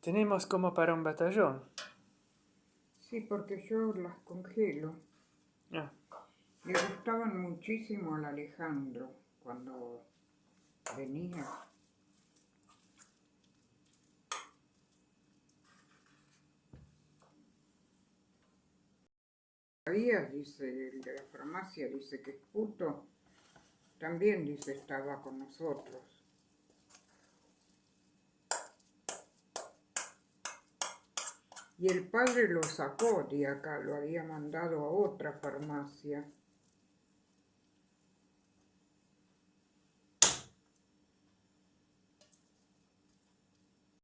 Tenemos como para un batallón. Sí, porque yo las congelo. Ah, Le gustaban muchísimo al Alejandro cuando venía. Dice el de la farmacia, dice que es puto. También dice estaba con nosotros. Y el padre lo sacó de acá, lo había mandado a otra farmacia.